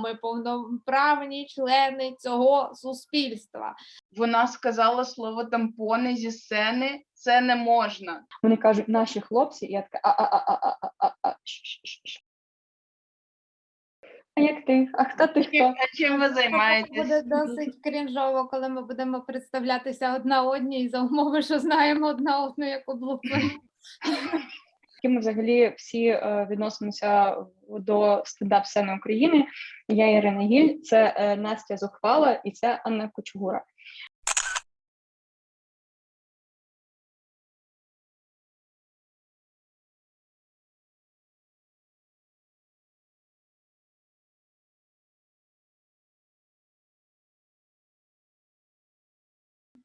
ми повноправні члени цього суспільства. Вона сказала слово тампони зі сцени. Це не можна. Вони кажуть, наші хлопці, я така а-а-а-а-а-а-а. Як ти? А хто ти? хто? А чим ви займаєтесь? Буде досить крінжово, коли ми будемо представлятися одна одній за умови, що знаємо одна одну як облупи. Які ми взагалі всі е, відносимося до стендап сцени України. Я Ірина Гіль, це е, Настя Зухвала і це Анна Кочугура.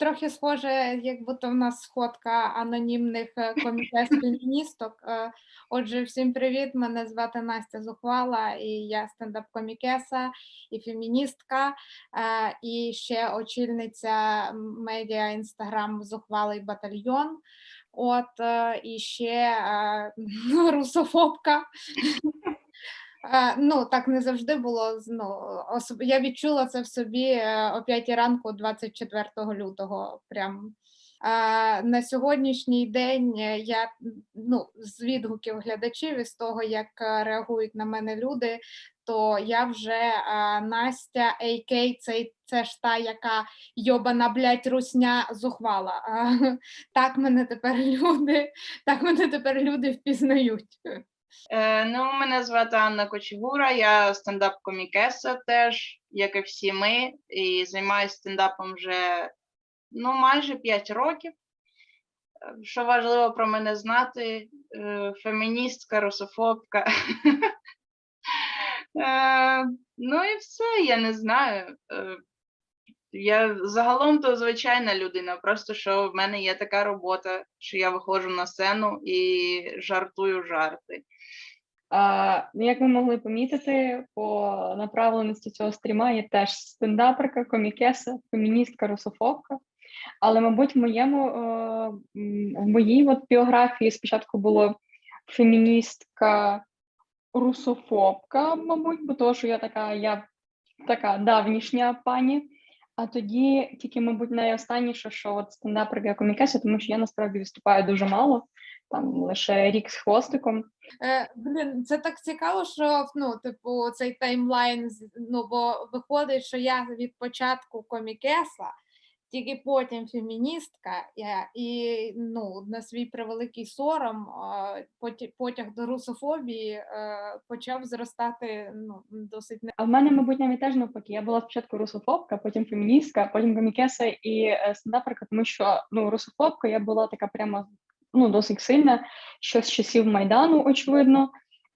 Трохи схоже, як будто в нас сходка анонімних е, комітет феміністок. Е, Отже, всім привіт! Мене звати Настя Зухвала, і я стендап-комікеса і феміністка, е, і ще очільниця медіа інстаграм Зухвалий батальйон. От і ще русофобка. Е, Ну, так не завжди було. Ну, особ... Я відчула це в собі е, о 5 ранку 24 лютого. Прям. Е, На сьогоднішній день я ну, з відгуків глядачів і з того, як реагують на мене люди, то я вже Настя AK, це, це ж та, яка йобана, блядь, русня зухвала. Так мене тепер люди, так мене тепер люди впізнають. Е, ну, мене звати Анна Кочегура, я стендап-комікеса теж, як і всі ми, і займаюся стендапом вже ну, майже 5 років. Що важливо про мене знати, е, феміністка, русофобка. Е, Ну і все, я не знаю. Я загалом то звичайна людина, просто що в мене є така робота, що я виходжу на сцену і жартую жарти. А, ну, як ви могли помітити, по направленості цього стріма я теж стендаперка, комікеса, феміністка, русофобка. Але, мабуть, в моєму е, в моїй от біографії спочатку було феміністка, русофобка, мабуть, бо того, що я така, я така давнішня пані. А тоді тільки, мабуть, найостанніше, що от стендаперка комікеса, тому що я насправді виступаю дуже мало, там лише рік з хвостиком. Е, блін, це так цікаво, що ну, типу, цей таймлайн, ну, бо виходить, що я від початку комікеса, тільки потім феміністка, і ну, на свій превеликий сором е, потяг до русофобії е, почав зростати ну, досить. А в мене, мабуть, навіть теж навпаки. Я була спочатку русофобка, потім феміністка, потім комікеса і е, стендаперка, тому що ну, русофобка я була така прямо ну, досить сильна, що з часів Майдану, очевидно.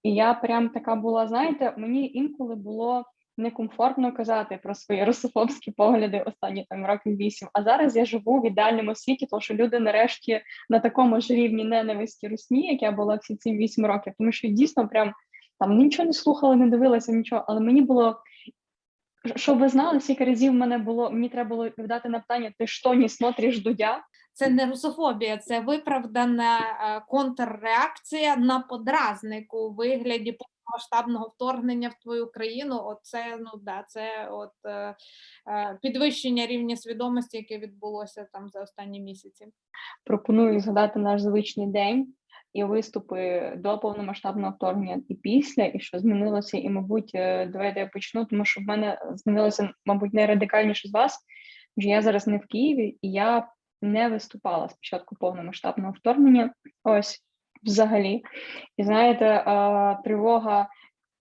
І я прям така була, знаєте, мені інколи було некомфортно казати про свої русофобські погляди останні там років вісім. А зараз я живу в ідеальному світі, тому що люди нарешті на такому ж рівні ненависті русні, як я була всі ці вісім років, тому що дійсно прям там нічого не слухала, не дивилася, нічого, але мені було. Щоб ви знали, скільки разів мене було, мені треба було відповідати на питання: ти що не смотриш Дудя? Це не русофобія, це виправдана е, контрреакція на подразник у вигляді повномасштабного вторгнення в твою країну. Оце ну да, це от е, е, підвищення рівня свідомості, яке відбулося там за останні місяці. Пропоную згадати наш звичний день і виступи до повномасштабного вторгнення і після, і що змінилося. І, мабуть, е, давайте я почну, тому що в мене змінилося, мабуть, найрадикальніше з вас. Адже я зараз не в Києві, і я не виступала з початку повномасштабного вторгнення. Ось взагалі. І знаєте, тривога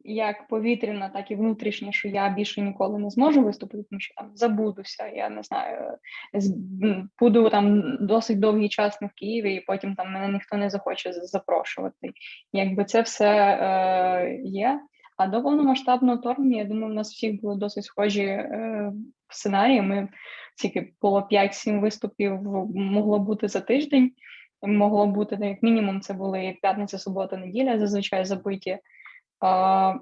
як повітряна, так і внутрішня, що я більше ніколи не зможу виступити, тому що там забудуся. Я не знаю, буду там досить довгий час не в Києві, і потім там мене ніхто не захоче запрошувати. Якби це все е, є. А до повномасштабного вторгнення, я думаю, у нас всіх були досить схожі е, сценарії. Ми тільки було 5-7 виступів могло бути за тиждень. Могло бути як мінімум, це були п'ятниця, субота, неділя, зазвичай забиті. А,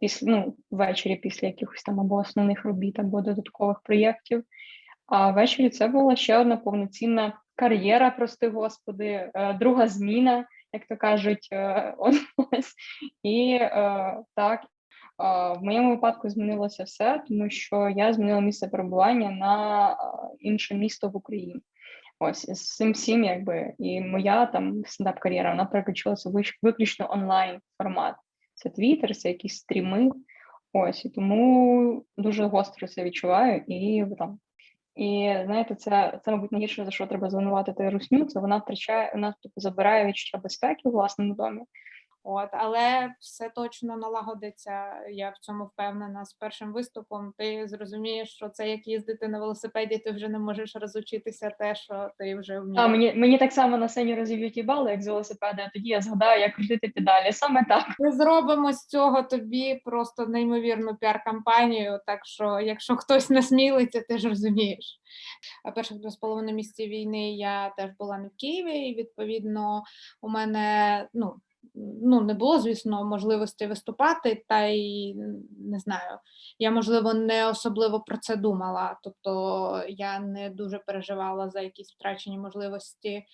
після, ну, ввечері після якихось там або основних робіт, або додаткових проєктів. А ввечері це була ще одна повноцінна кар'єра, прости господи, е, друга зміна, як то кажуть, е, ось. І е, так. В моєму випадку змінилося все, тому що я змінила місце перебування на інше місто в Україні. Ось з цим всім, якби і моя там стендап-кар'єра вона переключилася в виключно онлайн формат. Це Твіттер, це якісь стріми. Ось і тому дуже гостро це відчуваю і там. І знаєте, це, це мабуть найгірше за що треба звинуватити русню. Це вона втрачає, вона тобто, забирає відчуття безпеки в власному домі. От, але все точно налагодиться. Я в цьому впевнена. З першим виступом ти зрозумієш, що це як їздити на велосипеді, ти вже не можеш розучитися те, що ти вже А мені, мені так само на сцені розіб'ють їбали, як з велосипеда, тоді я згадаю, як крутити педалі. Саме так. Ми зробимо з цього тобі просто неймовірну піар-кампанію. Так що, якщо хтось насмілиться, ти ж розумієш. А перших два з половиною місяці війни я теж була не в Києві, і відповідно у мене ну. Ну, не було, звісно, можливості виступати, та й не знаю. Я, можливо, не особливо про це думала. Тобто я не дуже переживала за якісь втрачені можливості е,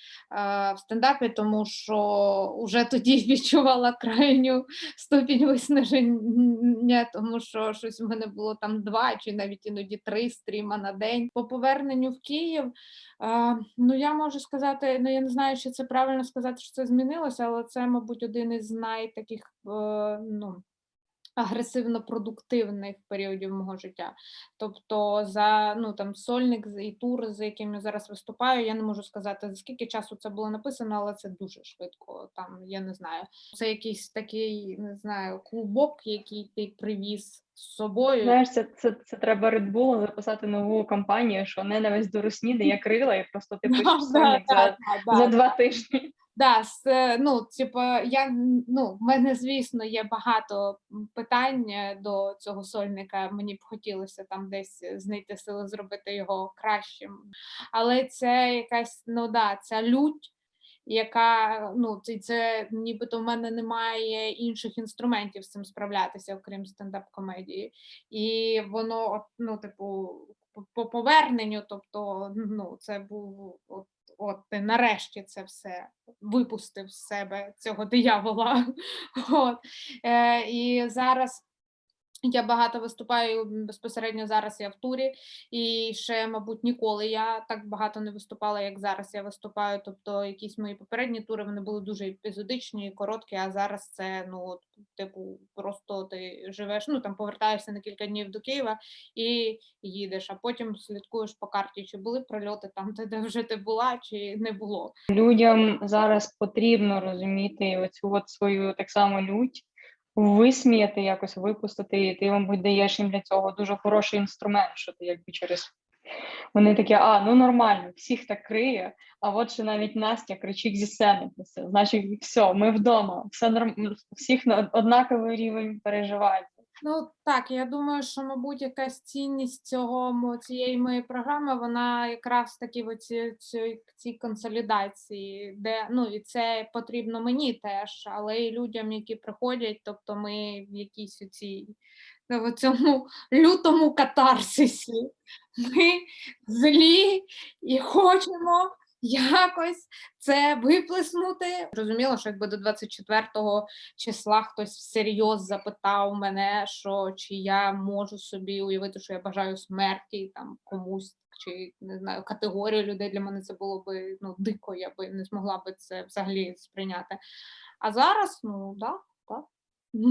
в стендапі, тому що вже тоді відчувала крайню ступінь виснаження, тому що щось в мене було там два чи навіть іноді три стріма на день. По поверненню в Київ, а, ну я можу сказати, ну я не знаю, чи це правильно сказати, що це змінилося, але це, мабуть, один із найтаких е, ну, агресивно-продуктивних періодів мого життя. Тобто за ну там сольник і тур, з яким я зараз виступаю, я не можу сказати, за скільки часу це було написано, але це дуже швидко. Там я не знаю. Це якийсь такий, не знаю, клубок, який ти привіз з собою. Знаєш, це, це, це треба Red Bull записати нову кампанію, що ненависть до русні дає крила, і просто ти пишеш сольник за, за два тижні. Да, е, ну, типу, я ну, в мене, звісно, є багато питань е, до цього сольника. Мені б хотілося там десь знайти сили зробити його кращим. Але це якась, ну да, ця лють, яка ну, це, це нібито в мене немає інших інструментів з цим справлятися, окрім стендап-комедії. І воно, ну, типу, по поверненню, тобто, ну, це був от, от ти нарешті це все випустив з себе цього диявола. От. Е, і зараз я багато виступаю безпосередньо зараз я в турі, і ще, мабуть, ніколи я так багато не виступала, як зараз я виступаю. Тобто, якісь мої попередні тури вони були дуже епізодичні, і короткі, а зараз це ну, от, типу, просто ти живеш, ну там повертаєшся на кілька днів до Києва і їдеш, а потім слідкуєш по карті, чи були прильоти там, де, вже ти була, чи не було. Людям зараз потрібно розуміти оцю от свою так само лють, висміяти, якось випустити, і ти, мабуть, даєш їм для цього дуже хороший інструмент, що ти якби через. Вони такі, а, ну нормально, всіх так криє, а от ще навіть Настя кричить зі сцени. Це Значить, все, ми вдома, все норм... всіх на однаковий рівень переживань. Ну так, я думаю, що, мабуть, якась цінність цього цієї моєї програми, вона якраз таки в цій, цій, консолідації, де ну і це потрібно мені теж, але і людям, які приходять, тобто ми в якійсь цій в цьому лютому катарсисі. Ми злі і хочемо якось це виплеснути. Розуміло, що якби до 24-го числа хтось всерйоз запитав мене, що чи я можу собі уявити, що я бажаю смерті там комусь, чи не знаю, категорію людей для мене це було би ну дико, я би не змогла би це взагалі сприйняти. А зараз, ну да, так.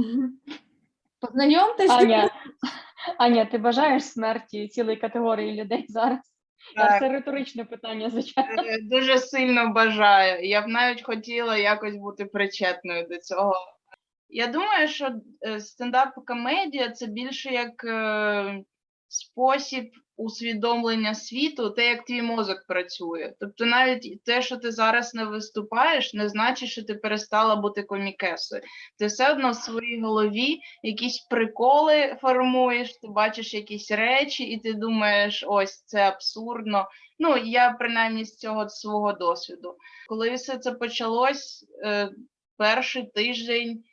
Познайомтесь. Аня, Аня, ти бажаєш смерті цілої категорії людей зараз? Це риторичне питання, звичайно. Е, Дуже сильно бажаю. Я б навіть хотіла якось бути причетною до цього. Я думаю, що е, стендап-комедія це більше як е, спосіб усвідомлення світу, те, як твій мозок працює. Тобто, навіть те, що ти зараз не виступаєш, не значить, що ти перестала бути комікесою. Ти все одно в своїй голові якісь приколи формуєш, ти бачиш якісь речі, і ти думаєш, ось це абсурдно. Ну, я принаймні з цього свого досвіду. Коли все це почалось, е, перший тиждень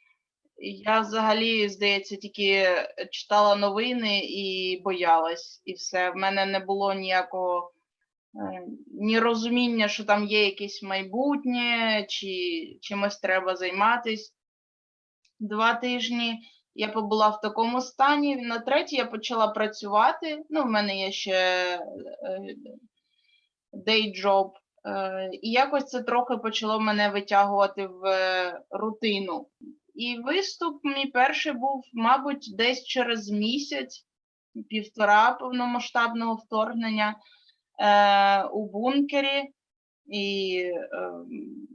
я взагалі, здається, тільки читала новини і боялась, і все. В мене не було ніякого е, ні розуміння, що там є якесь майбутнє, чи чимось треба займатись. Два тижні Я побула в такому стані. На третій я почала працювати. Ну, в мене є ще е, day job. Е, І якось це трохи почало мене витягувати в рутину. І виступ мій перший був, мабуть, десь через місяць, півтора повномасштабного вторгнення е, у бункері. І е,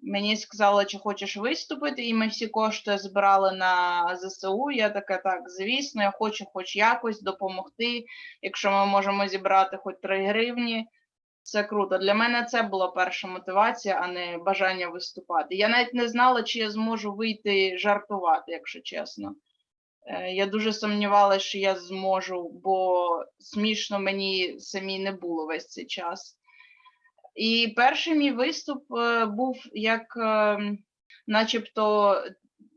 мені сказали, чи хочеш виступити, і ми всі кошти збирали на ЗСУ. Я така, так, звісно, я хочу хоч якось допомогти. Якщо ми можемо зібрати хоч 3 гривні, це круто. Для мене це була перша мотивація, а не бажання виступати. Я навіть не знала, чи я зможу вийти жартувати, якщо чесно. Е, Я дуже сумнівалася, що я зможу, бо смішно мені самі не було весь цей час. І перший мій виступ е, був як е, начебто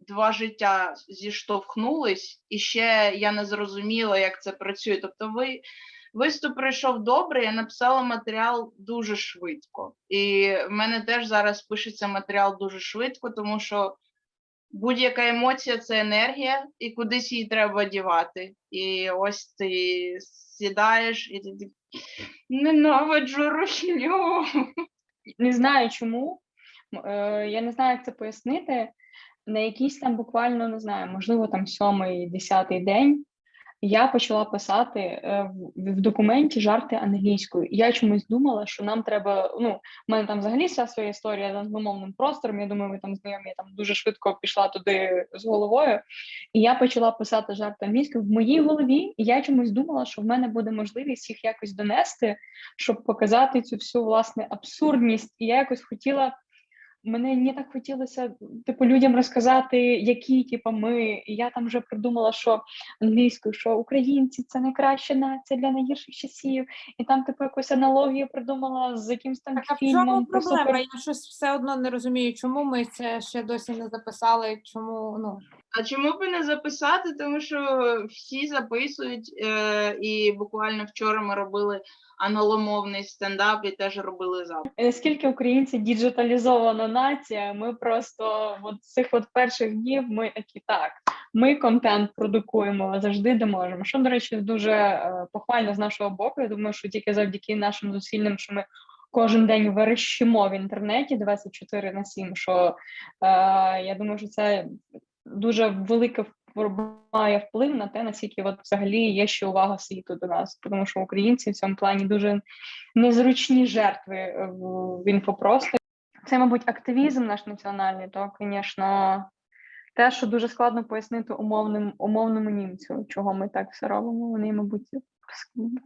два життя зіштовхнулись, і ще я не зрозуміла, як це працює. Тобто, ви виступ пройшов добре, я написала матеріал дуже швидко. І в мене теж зараз пишеться матеріал дуже швидко, тому що будь-яка емоція це енергія, і кудись її треба дівати. І ось ти сідаєш і ти ненавиджу русню. Не знаю чому. Е, Я не знаю, як це пояснити. На якийсь там буквально не знаю, можливо, там сьомий, десятий день я почала писати е, в, документі жарти англійською. Я чомусь думала, що нам треба. Ну, в мене там взагалі вся своя історія з англомовним простором. Я думаю, ви там знайомі, я там дуже швидко пішла туди з головою. І я почала писати жарти англійською в моїй голові. І я чомусь думала, що в мене буде можливість їх якось донести, щоб показати цю всю власне абсурдність. І я якось хотіла. Мене не так хотілося типу людям розказати, які типу, ми. І я там вже придумала, що англійською, що українці це найкраща нація для найгірших часів. І там типу якусь аналогію придумала з якимсь там Так, а в фільмом. чому про проблема? супер- Я щось все одно не розумію, чому ми це ще досі не записали, чому, ну. А чому б не записати? Тому що всі записують, е, і буквально вчора ми робили англомовний стендап і теж робили запис. Е, Скільки українці діджиталізована нація, ми просто от цих от перших днів ми такі так. Ми контент продукуємо завжди, де можемо. Що, до речі, дуже е, похвально з нашого боку. Я думаю, що тільки завдяки нашим зусиллям, що ми кожен день верещимо в інтернеті 24 на 7, що е, я думаю, що це дуже впливає- має вплив на те, наскільки от взагалі є ще увага світу до нас, тому що українці в цьому плані дуже незручні жертви е, в, інфопросторі. Це, мабуть, активізм наш національний, то, звісно, те, що дуже складно пояснити умовним, умовному німцю, чого ми так все робимо. Вони, мабуть,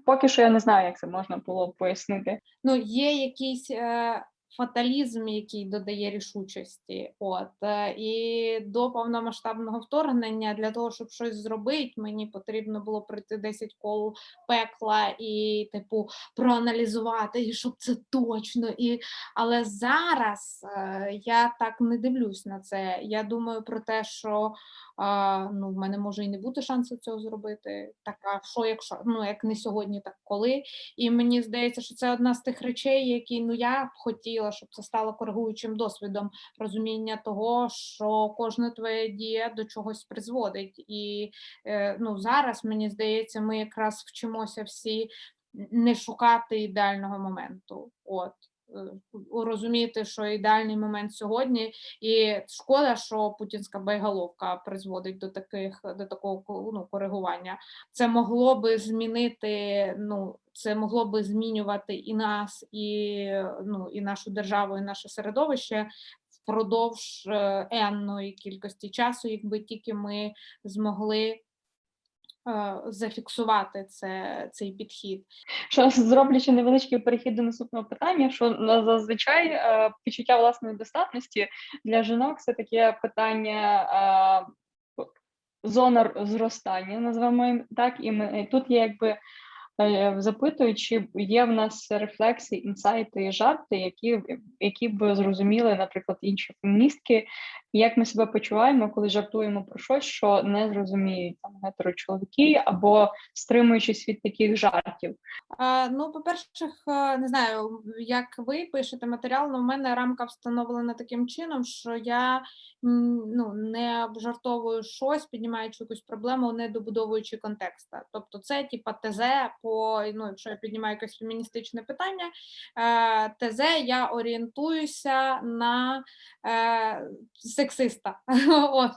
поки що я не знаю, як це можна було пояснити. ну, є якийсь е, фаталізм, який додає рішучості. От е, і до повномасштабного вторгнення для того, щоб щось зробити, мені потрібно було пройти 10 кол пекла і, типу, проаналізувати, і щоб це точно. І... Але зараз е, я так не дивлюсь на це. Я думаю про те, що а, ну, в мене може і не бути шансу цього зробити. Так, а що, якщо ну як не сьогодні, так коли? І мені здається, що це одна з тих речей, які ну я б хотіла, щоб це стало коригуючим досвідом розуміння того, що кожна твоя дія до чогось призводить. І е, ну зараз мені здається, ми якраз вчимося всі не шукати ідеального моменту. От розуміти, що ідеальний момент сьогодні, і шкода, що путінська байголовка призводить до таких до такого ко- ну, коригування. Це могло би змінити. Ну це могло би змінювати і нас, і ну і нашу державу, і наше середовище впродовж е, енної кількості часу, якби тільки ми змогли. Е, Зафіксувати це, цей підхід. Що зроблю ще невеличкий перехід до наступного питання, що зазвичай е, відчуття власної достатності для жінок це таке питання е, зона зростання, називаємо так, і ми тут є якби запитують, чи є в нас рефлексії, інсайти і жарти, які, які б зрозуміли, наприклад, інші феміністки, і як ми себе почуваємо, коли жартуємо про щось, що не зрозуміють там гетерочоловіки, або стримуючись від таких жартів? Е, Ну, по-перше, е, не знаю, як ви пишете матеріал, але в мене рамка встановлена таким чином, що я ну, не обжартовую щось, піднімаючи якусь проблему, не добудовуючи контекста. Тобто, це типа ТЗ по ну, якщо я піднімаю якесь феміністичне питання, е, ТЗ я орієнтуюся на е, сексиста. От.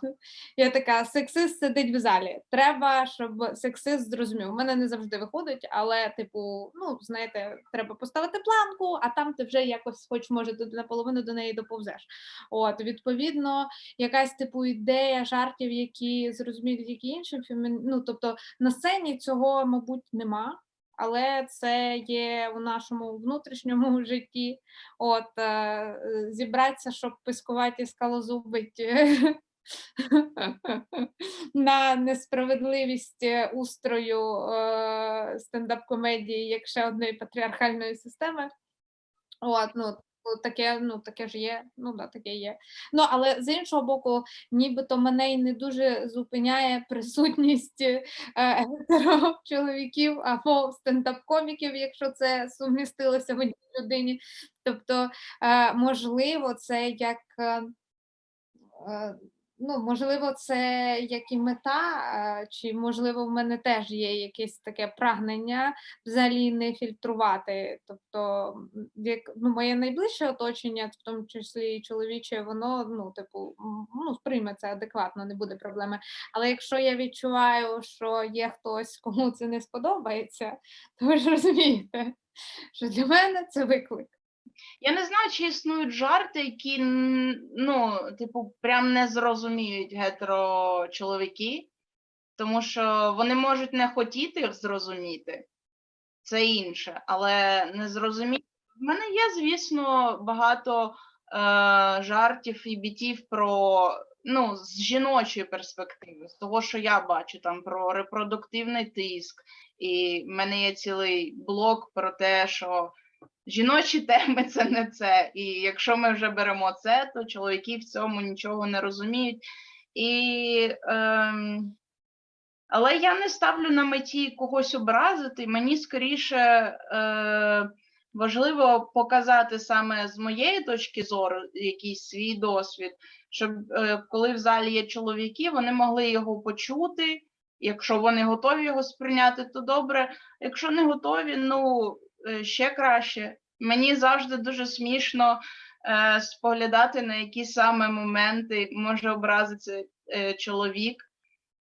Я така, сексист сидить в залі. Треба, щоб сексист зрозумів. У мене не завжди виходить, але, типу, ну, знаєте, треба поставити планку, а там ти вже якось, хоч може, наполовину до неї доповзеш. От, відповідно, якась типу ідея жартів, які зрозуміють, які інші фемін... Ну, тобто на сцені цього, мабуть, нема. Але це є у нашому внутрішньому житті. От е, зібратися, щоб пискувати скалозубить на несправедливість е, устрою е, стендап-комедії як ще одної патріархальної системи. От, ну, таке, ну, таке ж є, ну да, таке є. Ну, але з іншого боку, нібито мене й не дуже зупиняє присутність гетеро чоловіків або стендап-коміків, якщо це сумістилося в одній людині. Тобто, е, можливо, це як. Ну, можливо, це як і мета, е, чи можливо в мене теж є якесь таке прагнення взагалі не фільтрувати. Тобто, як ну, моє найближче оточення, в тому числі і чоловіче, воно ну, типу, ну, сприйме це адекватно, не буде проблеми. Але якщо я відчуваю, що є хтось, кому це не сподобається, то ви ж розумієте, що для мене це виклик. Я не знаю, чи існують жарти, які ну, типу, прям не зрозуміють гетерочоловіки, тому що вони можуть не хотіти їх зрозуміти, це інше, але не зрозуміти. В мене є, звісно, багато е, жартів і бітів про ну, з жіночої перспективи, з того, що я бачу там про репродуктивний тиск, і в мене є цілий блок про те, що жіночі теми це не це. І якщо ми вже беремо це, то чоловіки в цьому нічого не розуміють. І, ем, але я не ставлю на меті когось образити. Мені скоріше е, важливо показати саме з моєї точки зору якийсь свій досвід, щоб е, коли в залі є чоловіки, вони могли його почути. Якщо вони готові його сприйняти, то добре. Якщо не готові, ну ще краще. Мені завжди дуже смішно е, споглядати, на які саме моменти може образитися е, чоловік,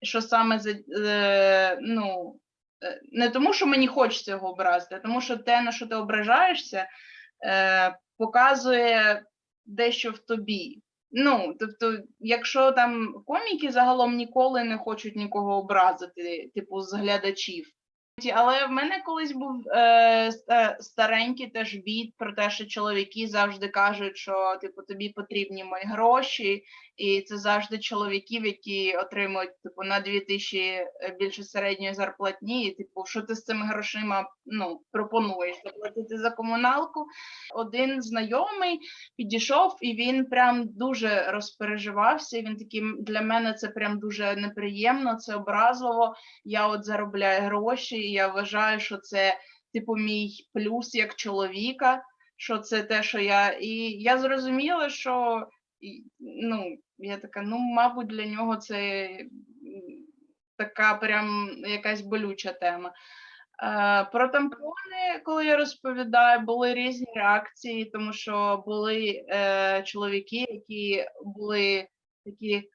що саме за е, ну, е, не тому, що мені хочеться його образити, а тому що те, на що ти ображаєшся, е, показує дещо в тобі. Ну, тобто, якщо там коміки загалом ніколи не хочуть нікого образити, типу з глядачів. Але в мене колись був е, ста- старенький теж від про те, що чоловіки завжди кажуть, що типу тобі потрібні мої гроші, і це завжди чоловіків, які отримують типу на 2000 е, більше середньої зарплатні. І типу, що ти з цими грошима ну пропонуєш заплатити за комуналку? Один знайомий підійшов, і він прям дуже розпереживався. Він такий для мене це прям дуже неприємно, це образливо я от заробляю гроші, і я вважаю, що це типу мій плюс як чоловіка, що це те, що я. І я зрозуміла, що ну, я така, ну, мабуть, для нього це така прям якась болюча тема. Е, Про тампони, коли я розповідаю, були різні реакції, тому що були е, чоловіки, які були такі,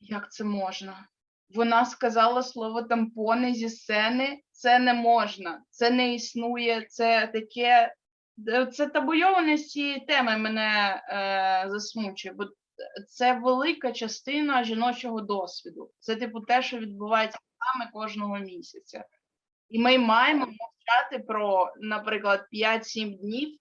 як це можна? Вона сказала слово тампони зі сцени. Це не можна, це не існує, це таке. е, Це табуйованість цієї теми мене е, засмучує, бо це велика частина жіночого досвіду. Це, типу, те, що відбувається нами кожного місяця. І ми маємо мовчати про, наприклад, 5-7 днів.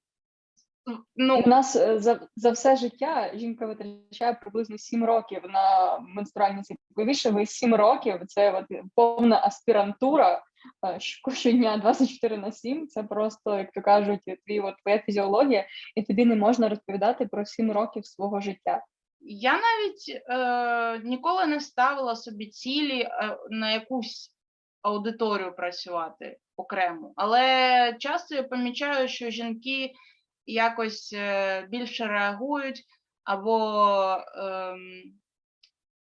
Ну, У нас е, за, за все життя жінка витрачає приблизно 7 років на менструальні цикли. Більше ви 7 років це от повна аспірантура е, щодня 24 на 7. Це просто, як то кажуть, твій от твоя фізіологія, і тобі не можна розповідати про 7 років свого життя. Я навіть е, ніколи не ставила собі цілі е, на якусь аудиторію працювати окремо. Але часто я помічаю, що жінки якось е, більше реагують або ем,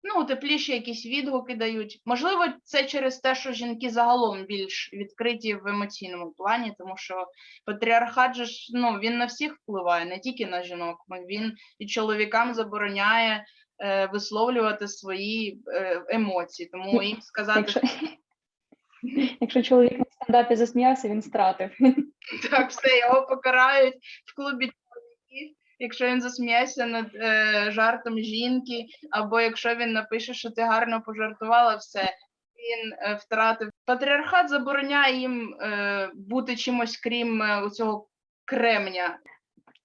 ну, тепліші якісь відгуки дають. Можливо, це через те, що жінки загалом більш відкриті в емоційному плані, тому що патріархат же ж ну, він на всіх впливає, не тільки на жінок. Він і чоловікам забороняє е, висловлювати свої е, емоції. Тому їм сказати, Якщо, якщо чоловік на стендапі засміявся, він стратив. Так, все, його покарають в клубі якщо він засміється над е, жартом жінки, або якщо він напише, що ти гарно пожартувала, все, він е, втратив. Патріархат забороняє їм е, бути чимось крім е, цього кремня.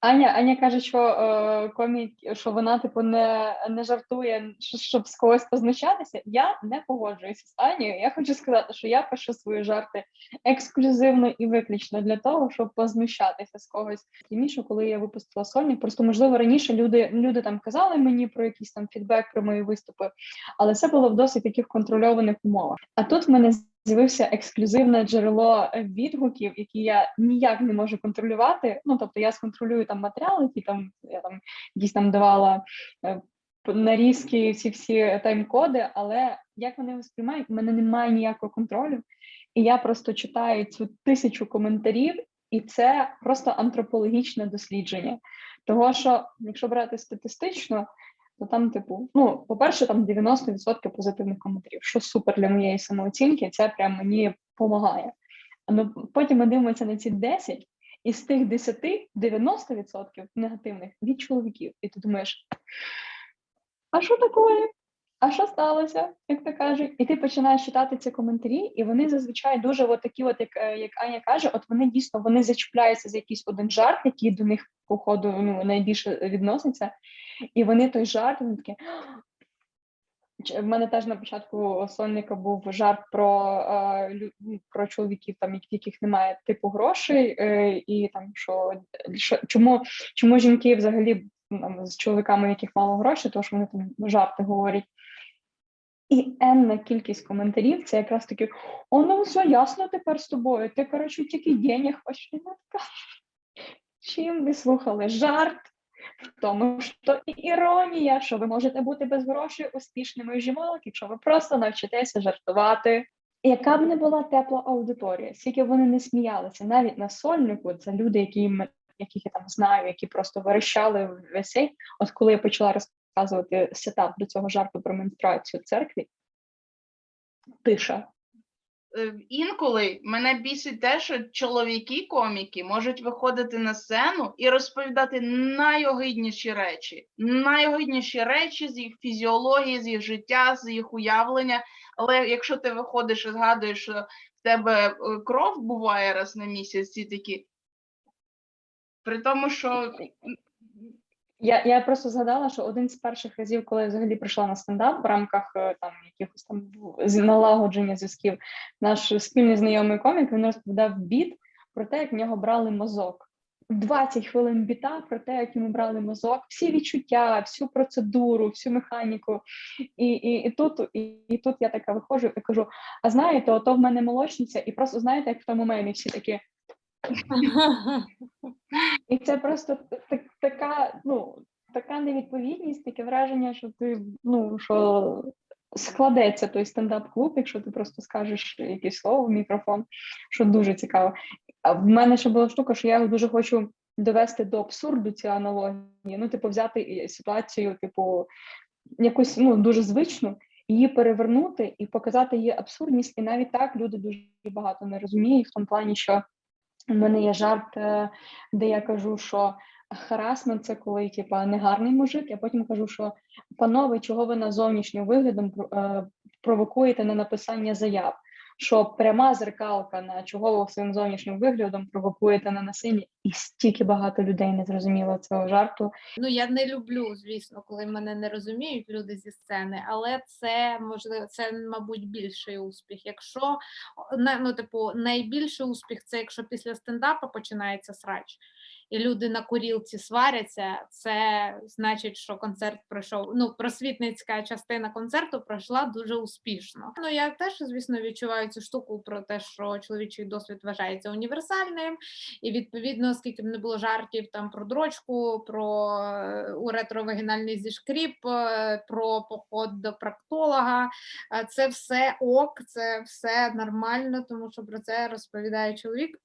Аня, Аня каже, що е, комік, що вона типу не, не жартує, щоб з когось познущатися. Я не погоджуюся з Анією. Я хочу сказати, що я пишу свої жарти ексклюзивно і виключно для того, щоб познущатися з когось. Тіміше, коли я випустила сольник, просто можливо раніше люди, люди там казали мені про якийсь там фідбек про мої виступи, але це було в досить таких контрольованих умовах. А тут в мене з'явився ексклюзивне джерело е, відгуків, які я ніяк не можу контролювати. Ну тобто я сконтролюю там матеріали, які там я там якісь там давала е, нарізки, ці всі тайм-коди, але як вони сприймають, в мене немає ніякого контролю. І я просто читаю цю тисячу коментарів, і це просто антропологічне дослідження. Того, що якщо брати статистично, то там, типу, ну, по-перше, там 90% позитивних коментарів, що супер для моєї самооцінки, це прям мені допомагає. Ну, потім ми дивимося на ці 10, і з тих 10 90% негативних від чоловіків. І ти думаєш, а що таке? А що сталося, як то кажуть? І ти починаєш читати ці коментарі, і вони зазвичай дуже от такі, от як, е, як Аня каже, от вони дійсно вони зачіпляються за якийсь один жарт, який до них, походу, ну, найбільше відноситься. І вони той жарт, вони такі. В мене теж на початку сольника був жарт про, е, ну, про чоловіків, там, яких немає типу грошей, е, і там що, що чому, чому жінки взагалі ну, там, з чоловіками, яких мало грошей, тому що вони там жарти говорять. І енна кількість коментарів це якраз таки: о, ну все ясно тепер з тобою. Ти, коротше, тільки денег хочеш. Чим ви слухали? Жарт в тому, що і іронія, що ви можете бути без грошей успішними жінок, якщо ви просто навчитеся жартувати. Яка б не була тепла аудиторія, скільки вони не сміялися, навіть на сольнику, це люди, які яких я там знаю, які просто верещали весь. От коли я почала розказувати сетап до цього жарту про менструацію в церкві, тиша. Е, Інколи мене бісить те, що чоловіки-коміки можуть виходити на сцену і розповідати найогидніші речі, найогидніші речі з їх фізіології, з їх життя, з їх уявлення. Але якщо ти виходиш і згадуєш, що в тебе е, кров буває раз на місяць, ці такі. При тому, що Я, я просто згадала, що один з перших разів, коли я взагалі прийшла на стендап в рамках е, там якихось там налагодження зв'язків, наш спільний знайомий комік він розповідав біт про те, як в нього брали мозок. 20 хвилин біта про те, як йому брали мозок, всі відчуття, всю процедуру, всю механіку. І, і, і тут, і, і тут я така виходжу і кажу: а знаєте, ото в мене молочниця, і просто знаєте, як в тому мемі всі такі. І це просто так, така, ну, така невідповідність, таке враження, що ти ну що складеться той стендап-клуб, якщо ти просто скажеш якесь слово в мікрофон, що дуже цікаво. А в мене ще була штука, що я дуже хочу довести до абсурду ці аналогії. Ну, типу, взяти ситуацію, типу, якусь ну дуже звичну. Її перевернути і показати її абсурдність, і навіть так люди дуже багато не розуміють в тому плані, що у мене є жарт, е, де я кажу, що харасмент це коли типа негарний мужик. Я потім кажу, що панове, чого ви на зовнішнім виглядом е, провокуєте на написання заяв? Що пряма зеркалка на чого своїм зовнішнім виглядом провокуєте на насилля, і стільки багато людей не зрозуміло цього жарту. Ну, я не люблю, звісно, коли мене не розуміють люди зі сцени, але це можливо, це, мабуть, більший успіх. Якщо ну, типу, найбільший успіх це якщо після стендапу починається срач. І люди на курілці сваряться, це значить, що концерт пройшов. Ну, просвітницька частина концерту пройшла дуже успішно. Ну я теж, звісно, відчуваю цю штуку про те, що чоловічий досвід вважається універсальним, і відповідно, скільки б не було жартів там про дрочку, про е, уретровагінальний зішкріп, е, про поход до проктолога. е, Це все ок, це все нормально, тому що про це розповідає чоловік.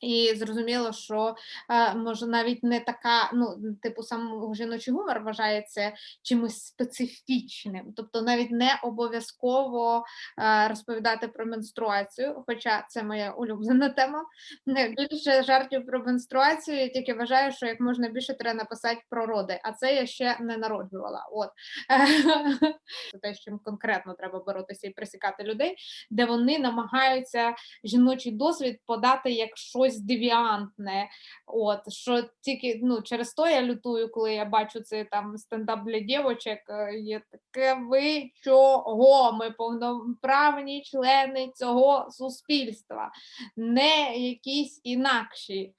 І зрозуміло, що е, може навіть не така, ну типу сам жіночий гумор вважається чимось специфічним, тобто навіть не обов'язково е, розповідати про менструацію, хоча це моя улюблена тема. Не більше жартів про менструацію. Я тільки вважаю, що як можна більше треба написати про роди, а це я ще не народжувала. От те, з чим конкретно треба боротися і присікати людей, де вони намагаються жіночий досвід подати як щось девіантне. От що тільки ну через то я лютую, коли я бачу цей там стендап для дівочок. е, Є таке ви чого? Ми повноправні члени цього суспільства, не якісь інакші.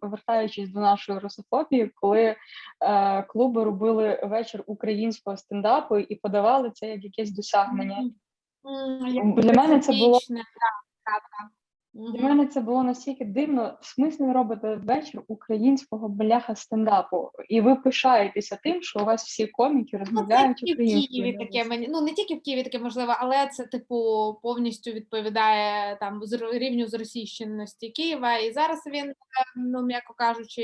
повертаючись до нашої русофобії, коли е, клуби робили вечір українського стендапу і подавали це як якесь досягнення. М, як Для мене це було- да, правда. Для мене це було настільки дивно. В смислі ви робите вечір українського бляха стендапу, і ви пишаєтеся тим, що у вас всі коміки Ну, розмовляють і в. Києві таке мені. Ну не тільки в Києві таке можливо, але це типу повністю відповідає там з рівню зросійщеності Києва. І зараз він, е, ну м'яко кажучи,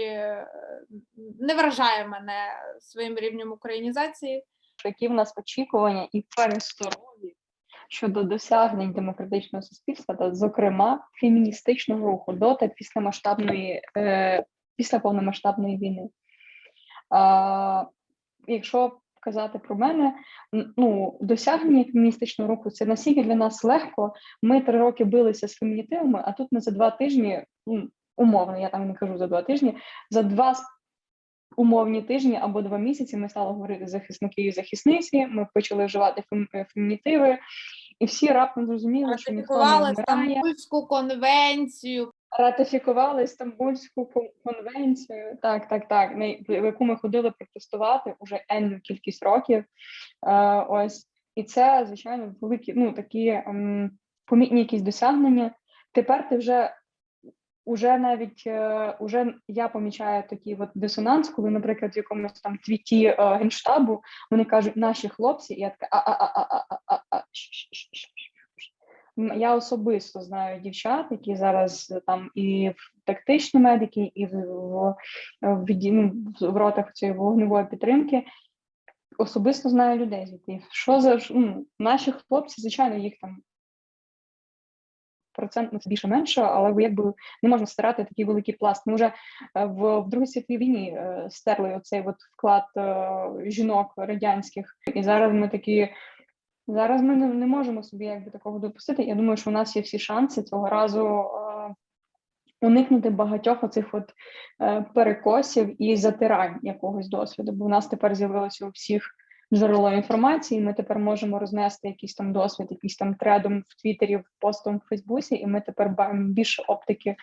не вражає мене своїм рівнем українізації. які в нас очікування і пересторові щодо досягнень демократичного суспільства, та зокрема феміністичного руху до та після масштабної е, після повномасштабної війни. А, якщо казати про мене, ну досягнення феміністичного руху це настільки для нас легко. Ми три роки билися з фемінітивами, а тут ми за два тижні, ну, умовно, я там не кажу за два тижні, за два умовні тижні або два місяці ми стали говорити захисники і захисниці. Ми почали вживати е, фемінітиви, і всі раптом зрозуміли, що ніхто не вмирає. Стамбульську конвенцію. Ратифікували Стамбульську конвенцію. Так, так, так. на в яку ми ходили протестувати уже енну кількість років. Е, ось і це звичайно великі, ну такі ем, помітні якісь досягнення. Тепер ти вже. Уже навіть е, уже я помічаю такий от дисонанс, коли, наприклад, в якомусь там твіті е, генштабу вони кажуть наші хлопці, і я така а-а-а-а-а-а-а. Я особисто знаю дівчат, які зараз там і в тактичні медики, і в в, в, в ротах цієї вогневої підтримки. Особисто знаю людей, звідти що за ну, наші хлопці, звичайно, їх там процентно це більше менше, але якби не можна стирати такий великий пласт. Ми вже е, в, в Другій світовій війні е, стерли оцей от вклад е, жінок радянських, і зараз ми такі. Зараз ми не, не можемо собі якби такого допустити. Я думаю, що у нас є всі шанси цього разу е, уникнути багатьох оцих от е, перекосів і затирань якогось досвіду. Бо у нас тепер з'явилося у всіх джерело інформації. Ми тепер можемо рознести якийсь там досвід, якийсь там тредом в Твіттері, в постом в Фейсбуці, і ми тепер маємо більше оптики,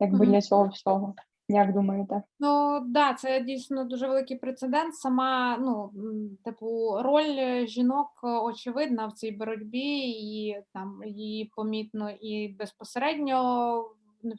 якби Мгм. для цього всього. Як думаєте? Ну да, це дійсно дуже великий прецедент. Сама ну типу роль жінок е, очевидна в цій боротьбі, і там її помітно і безпосередньо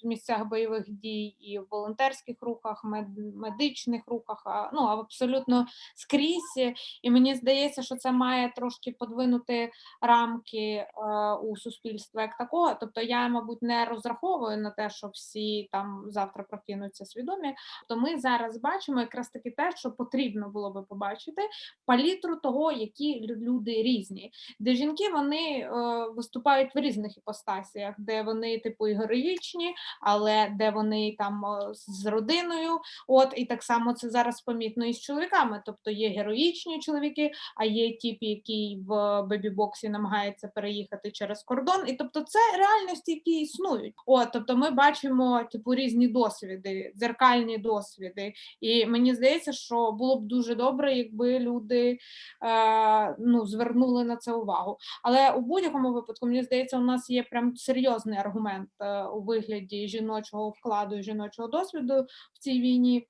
в місцях бойових дій, і в волонтерських рухах, мед- медичних рухах, а, ну абсолютно скрізь. І мені здається, що це має трошки подвинути рамки е, у суспільства як такого. Тобто я, мабуть, не розраховую на те, що всі там завтра прокинуться свідомі. То ми зараз бачимо якраз таки те, що потрібно було би побачити палітру того, які люди різні, де жінки вони е, виступають в різних іпостасіях, де вони типу і героїчні, але де вони там з родиною. От і так само це зараз помітно і з чоловіками. Тобто є героїчні чоловіки, а є тип, який в бебі-боксі намагається переїхати через кордон. І тобто це реальності, які існують. От, тобто ми бачимо типу різні досвіди, дзеркальні досвіди. І мені здається, що було б дуже добре, якби люди е, ну, звернули на це увагу. Але у будь-якому випадку, мені здається, у нас є прям серйозний аргумент е, у вигляді. Вигляді жіночого вкладу жіночого досвіду в цій війні.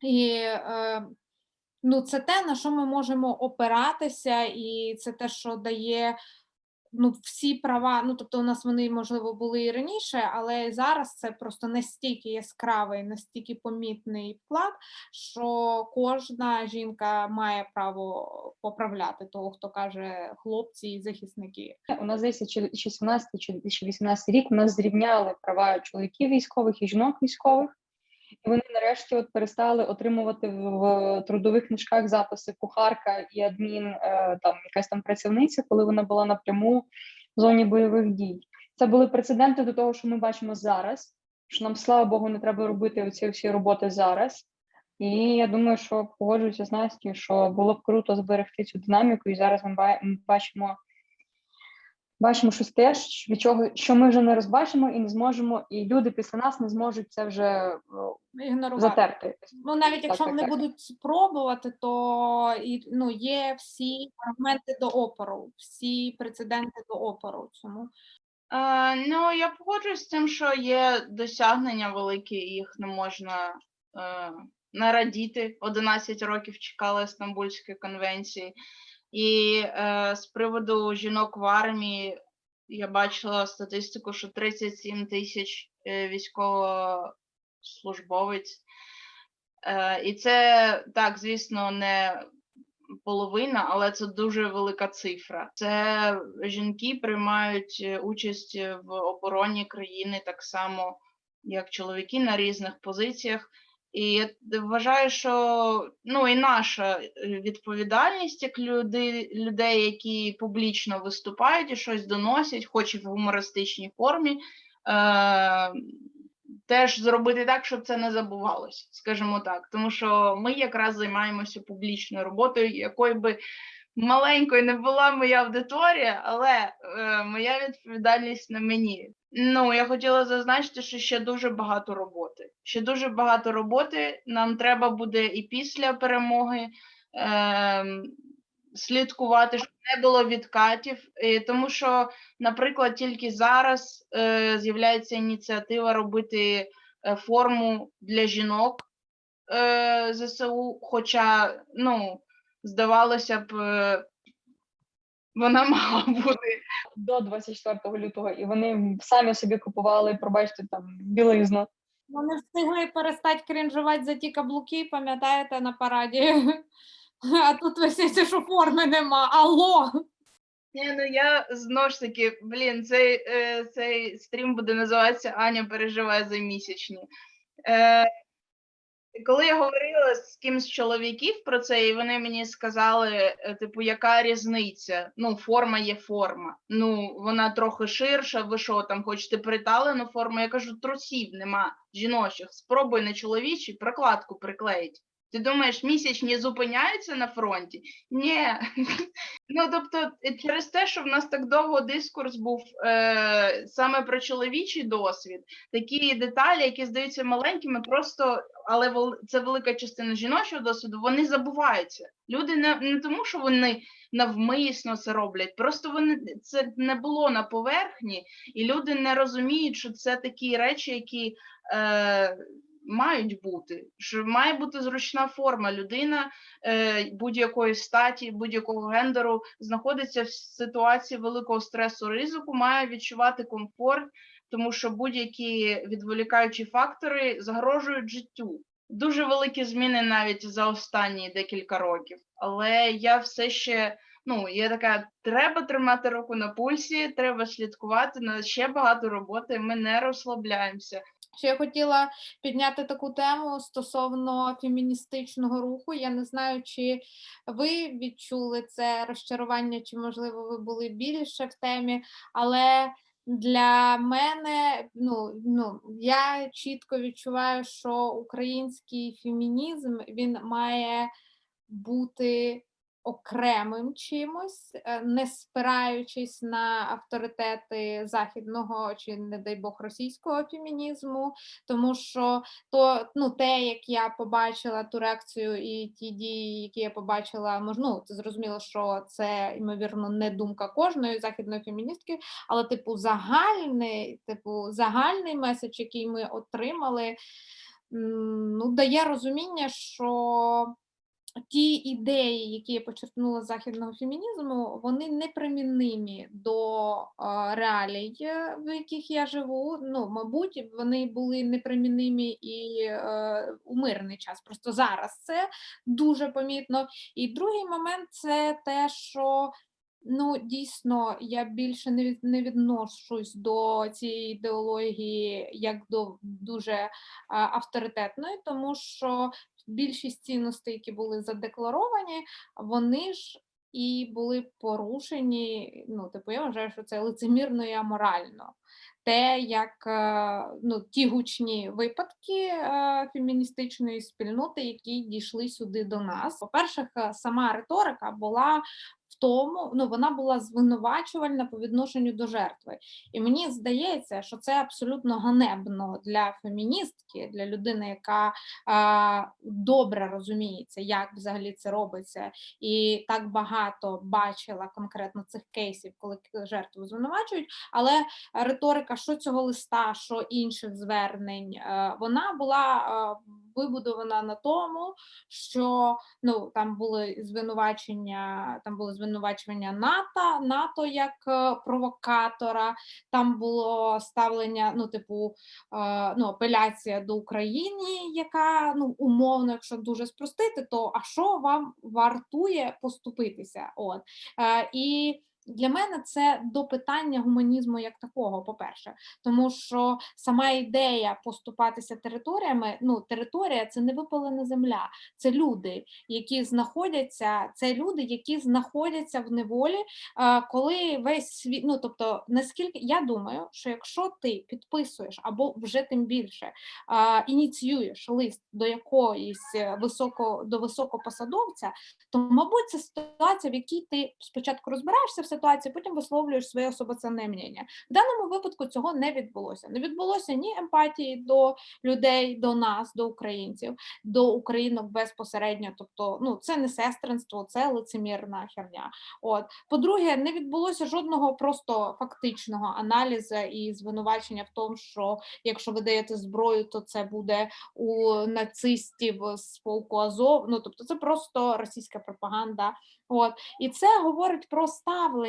І е, ну, це те, на що ми можемо опиратися, і це те, що дає ну, всі права. Ну, тобто, у нас вони, можливо, були і раніше, але зараз це просто настільки яскравий, настільки помітний вклад, що кожна жінка має право поправляти того, хто каже хлопці і захисники. У нас здається, чи чи 17 чи 2018 рік нас зрівняли права чоловіків військових і жінок військових, і вони нарешті от перестали отримувати в, трудових книжках записи кухарка і адмін, е, там якась там працівниця, коли вона була напряму в зоні бойових дій. Це були прецеденти до того, що ми бачимо зараз. Що нам, слава Богу, не треба робити оці всі роботи зараз. І я думаю, що погоджуюся з Настю, що було б круто зберегти цю динаміку, і зараз ми бачимо, бачимо щось теж, від чого що ми вже не розбачимо і не зможемо, і люди після нас не зможуть це вже о, Ігнорувати. затерти. Ну, навіть якщо так, вони так. будуть спробувати, то і, ну, є всі аргументи до опору, всі прецеденти до опору цьому. Е, ну, я погоджуюсь з тим, що є досягнення великі, їх не можна е, не радіти. 11 років чекали Стамбульської конвенції. І е, з приводу жінок в армії я бачила статистику, що 37 тисяч е, військовослужбовець. Е, і це так, звісно, не половина, але це дуже велика цифра. Це жінки приймають участь в обороні країни так само, як чоловіки на різних позиціях. І я вважаю, що ну і наша е, відповідальність як люди, людей, які публічно виступають і щось доносять, хоч і в гумористичній формі, е, теж зробити так, щоб це не забувалося, скажімо так. Тому що ми якраз займаємося публічною роботою, якою би маленькою не була моя аудиторія, але е, моя відповідальність на мені. Ну, я хотіла зазначити, що ще дуже багато роботи. Ще дуже багато роботи. Нам треба буде і після перемоги. Е, Слідкувати, щоб не було відкатів, тому що, наприклад, тільки зараз е, з'являється ініціатива робити е, форму для жінок е, ЗСУ, хоча, ну, здавалося б, е, вона мала бути. До 24 лютого, і вони самі собі купували, пробачте там білизну. Вони встигли перестати крінжувати за ті каблуки, пам'ятаєте, на параді. А тут виситься, що форми нема. Алло! Ні, ну я знову ж таки, блін, цей, е, цей стрім буде називатися Аня переживає за місячні. Е, коли я говорила з кимсь чоловіків про це, і вони мені сказали, е, типу, яка різниця? Ну, форма є форма. Ну, вона трохи ширша, ви що там хочете приталену форму? Я кажу, трусів нема жіночих. Спробуй на чоловічі прокладку приклеїть. Ти думаєш, місячні зупиняються на фронті? Ні. Ну, тобто, е, через те, що в нас так довго дискурс був е, саме про чоловічий досвід, такі деталі, які здаються маленькими, просто але це велика частина жіночого досвіду, вони забуваються. Люди не, не тому, що вони навмисно це роблять, просто вони це не було на поверхні, і люди не розуміють, що це такі речі, які. Е, Мають бути, що має бути зручна форма. Людина е, будь-якої статі, будь-якого гендеру знаходиться в ситуації великого стресу ризику, має відчувати комфорт, тому що будь-які відволікаючі фактори загрожують життю. Дуже великі зміни навіть за останні декілька років. Але я все ще ну я така: треба тримати руку на пульсі, треба слідкувати на ще багато роботи. Ми не розслабляємося. Ще я хотіла підняти таку тему стосовно феміністичного руху. Я не знаю, чи ви відчули це розчарування, чи, можливо, ви були більше в темі, але для мене ну, ну, я чітко відчуваю, що український фемінізм він має бути окремим чимось, е, не спираючись на авторитети західного чи, не дай Бог, російського фемінізму, тому що то ну, те, як я побачила ту реакцію і ті дії, які я побачила, ну, це зрозуміло, що це ймовірно не думка кожної західної феміністки, але типу загальний, типу, загальний меседж, який ми отримали, ну, дає розуміння, що ті ідеї, які я почерпнула з західного фемінізму, вони неприміннимі до реалій, е, в яких я живу. Ну, мабуть, вони були неприміннимі і е, у мирний час. Просто зараз це дуже помітно. І другий момент це те, що Ну, дійсно, я більше не від, не відношусь до цієї ідеології як до дуже авторитетної, тому що більшість цінностей, які були задекларовані, вони ж і були порушені. Ну, типу, я вважаю, що це лицемірно і аморально. Те, як е, ну, ті гучні випадки е, феміністичної спільноти, які дійшли сюди до нас. По-перше, е, сама риторика була тому, ну вона була звинувачувальна по відношенню до жертви. І мені здається, що це абсолютно ганебно для феміністки, для людини, яка а, добре розуміється, як взагалі це робиться, і так багато бачила конкретно цих кейсів, коли жертву звинувачують. Але риторика, що цього листа, що інших звернень, е, вона була е, вибудована на тому, що ну там були звинувачення, там були звинувачення НАТО, НАТО як е, провокатора, там було ставлення, ну, типу, е, ну, апеляція до України, яка ну умовно, якщо дуже спростити, то а що вам вартує поступитися? От е, і. Для мене це до питання гуманізму як такого, по-перше, тому що сама ідея поступатися територіями, ну територія це не випалена земля, це люди, які знаходяться, це люди, які знаходяться в неволі, коли весь світ, ну тобто, наскільки я думаю, що якщо ти підписуєш або вже тим більше ініціюєш лист до якоїсь е, високо до високопосадовця, то мабуть це ситуація, в якій ти спочатку розбираєшся ситуації, потім висловлюєш своє особоцінне мнення. В даному випадку цього не відбулося. Не відбулося ні емпатії до людей, до нас, до українців, до українок безпосередньо. Тобто, ну це не сестринство, це лицемірна херня. От по-друге, не відбулося жодного просто фактичного аналізу і звинувачення в тому, що якщо ви даєте зброю, то це буде у нацистів з полку Азов. Ну тобто, це просто російська пропаганда. От і це говорить про ставлення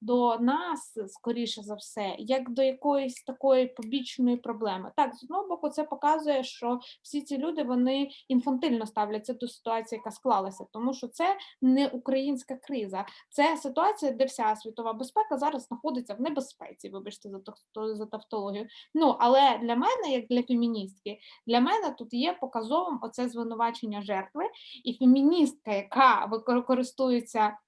до нас, скоріше за все, як до якоїсь такої побічної проблеми. Так, з одного боку, це показує, що всі ці люди вони інфантильно ставляться до ситуації, яка склалася, тому що це не українська криза, це ситуація, де вся світова безпека зараз знаходиться в небезпеці. Вибачте за за тавтологію. Ну але для мене, як для феміністки, для мене тут є показовим оце звинувачення жертви, і феміністка, яка використовується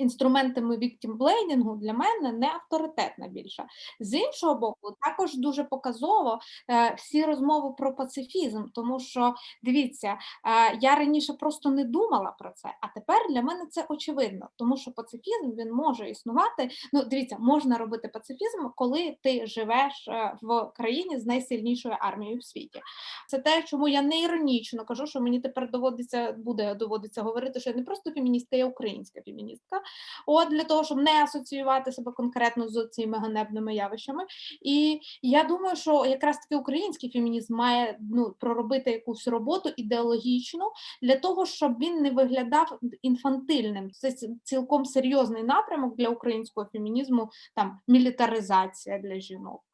інструментами віктімблейдингу, для мене не авторитетна більше. З іншого боку, також дуже показово е, всі розмови про пацифізм, тому що дивіться, е, я раніше просто не думала про це, а тепер для мене це очевидно, тому що пацифізм він може існувати. Ну, дивіться, можна робити пацифізм, коли ти живеш е, в країні з найсильнішою армією в світі. Це те, чому я не іронічно кажу, що мені тепер доводиться буде доводиться говорити, що я не просто феміністка, я українська феміністка. От для того, щоб не асоціювати себе конкретно з цими ганебними явищами. І я думаю, що якраз таки український фемінізм має ну проробити якусь роботу ідеологічну для того, щоб він не виглядав інфантильним. Це цілком серйозний напрямок для українського фемінізму, там мілітаризація для жінок.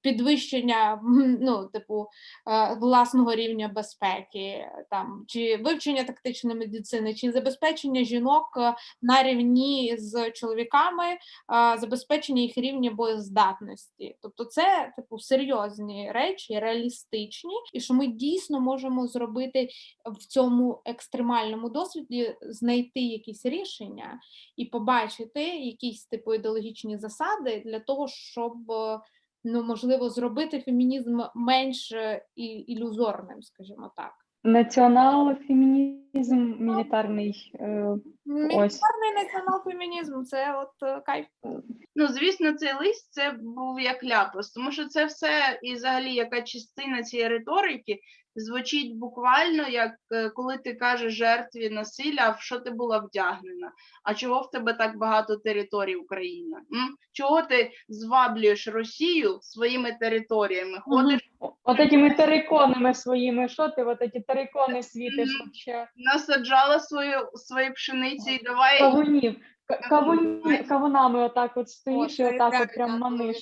Підвищення ну, типу, е, власного рівня безпеки, там чи вивчення тактичної медицини, чи забезпечення жінок е, на рівні з чоловіками, е, забезпечення їх рівня боєздатності. Тобто, це типу серйозні речі, реалістичні, і що ми дійсно можемо зробити в цьому екстремальному досвіді, знайти якісь рішення і побачити якісь типу ідеологічні засади для того, щоб. Ну, можливо, зробити фемінізм менш ілюзорним, скажімо так. Націонал-фемінізм фемінізм мілітарний. е, Мілітарний націонал-фемінізм це от е, кайф. Ну, звісно, цей лист це був як ляпас, тому що це все і взагалі яка частина цієї риторики звучить буквально як е, коли ти кажеш жертві насилля, в що ти була вдягнена? А чого в тебе так багато територій України? М? Чого ти зваблюєш Росію своїми територіями? Ходиш, От этими териконами своїми, що ти от ці терикони світиш вообще? насаджала свою свої пшениці і давай Кавунів, К- кавуні, кавунами отак от стоїш і отак от прям маниш.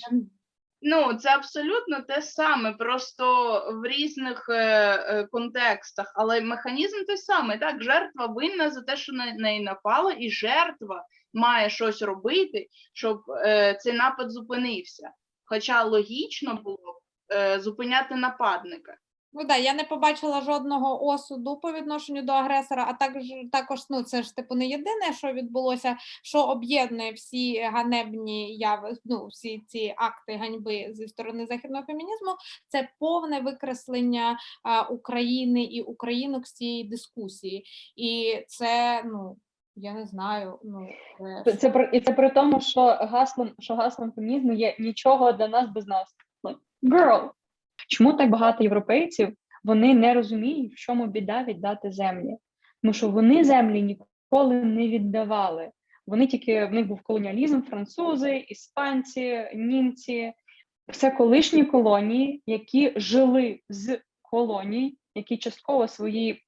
Ну, це абсолютно те саме, просто в різних е, е, контекстах, але механізм той самий. Так, жертва винна за те, що на неї напало, і жертва має щось робити, щоб е, цей напад зупинився. Хоча логічно було б е, зупиняти нападника. Ну да, я не побачила жодного осуду по відношенню до агресора, а також також ну це ж типу не єдине, що відбулося, що об'єднує всі ганебні яви, ну всі ці акти ганьби зі сторони західного фемінізму. Це повне викреслення а, України і українок з цієї дискусії, і це ну я не знаю. Ну Це, це при і це при тому, що гаслом, що гаслом фемінізму є нічого для нас без нас. Girl. Чому так багато європейців вони не розуміють, в чому біда віддати землі? Тому що вони землі ніколи не віддавали. Вони тільки в них був колоніалізм, французи, іспанці, німці. Це колишні колонії, які жили з колоній, які частково своїй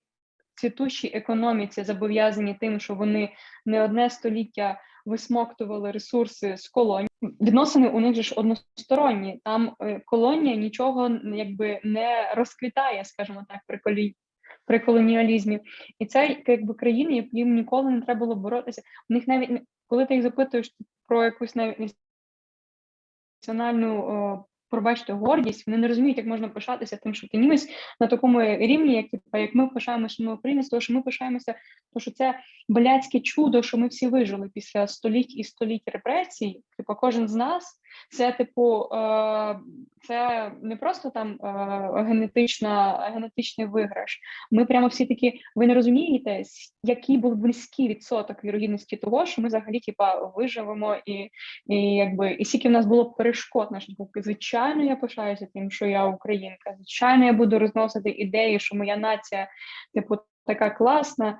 цвітущій економіці зобов'язані тим, що вони не одне століття висмоктували ресурси з колонії. Відносини у них ж односторонні. Там е, колонія нічого якби не розквітає, скажімо так, при колі... при колоніалізмі. І це якби країни, яким ніколи не треба було боротися. У них навіть коли ти їх запитуєш про якусь навіть національну. Пробачте гордість, вони не розуміють, як можна пишатися тим, що ти німець на такому рівні, як, типу, як ми пишаємося, ми українець, тому що ми пишаємося, тому що це блядське чудо, що ми всі вижили після століть і століть репресій. Типу, кожен з нас це, типу, е, це не просто там е, генетична, генетичний виграш. Ми прямо всі такі, ви не розумієте, який був близький відсоток вірогідності того, що ми взагалі типа виживемо, і, і якби і скільки в нас було перешкод на шляху. Звичайно, я пишаюся тим, що я українка. Звичайно, я буду розносити ідеї, що моя нація, типу, така класна.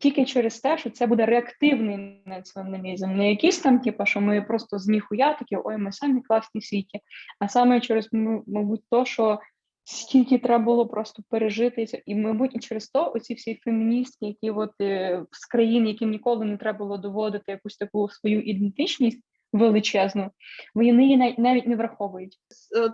Тільки через те, що це буде реактивний націоналізм, не якийсь там, типу, що ми просто з ніхуя такі, ой, ми самі класні світі, а саме через, мабуть, то, що скільки треба було просто пережити, і, мабуть, і через то оці всі феміністки, які от е, з країн, яким ніколи не треба було доводити якусь таку свою ідентичність величезну, вони її навіть, навіть не враховують.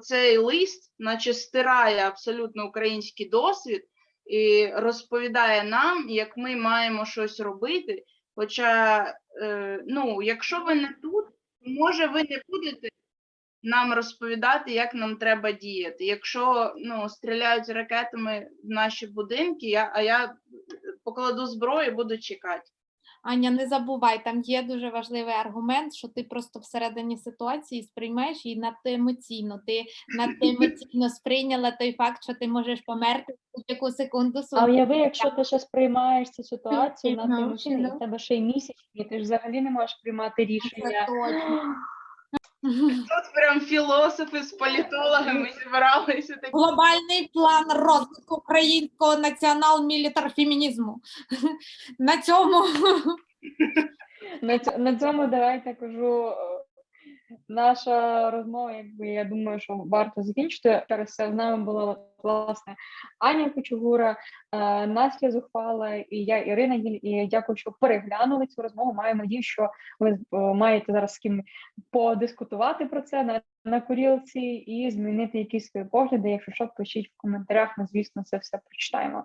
Цей лист, наче стирає абсолютно український досвід і розповідає нам, як ми маємо щось робити. Хоча, е, ну, якщо ви не тут, може ви не будете нам розповідати, як нам треба діяти. Якщо ну, стріляють ракетами в наші будинки, я, а я покладу зброю і буду чекати. Аня, не забувай, там є дуже важливий аргумент, що ти просто всередині ситуації сприймаєш її надто емоційно. Ти надто емоційно сприйняла той факт, що ти можеш померти в будь-яку секунду А уяви, якщо ти ще сприймаєш цю ситуацію на емоційно, в тебе ще й місячні, ти ж взагалі не можеш приймати рішення. Тут прям філософи з політологами зібралися такі. Глобальний план розвитку українського націонал-мілітар-фемінізму. На цьому на цьому давайте кажу. Наша розмова, якби я думаю, що варто закінчити. Через це з нами була власне Аня Кочугура, е, Настя Зухвала і я Ірина Гіль. І дякую, що переглянули цю розмову. Маю надію, що ви е, маєте зараз з ким подискутувати про це на, на курілці і змінити якісь свої погляди. Якщо що, пишіть в коментарях. Ми звісно це все прочитаємо.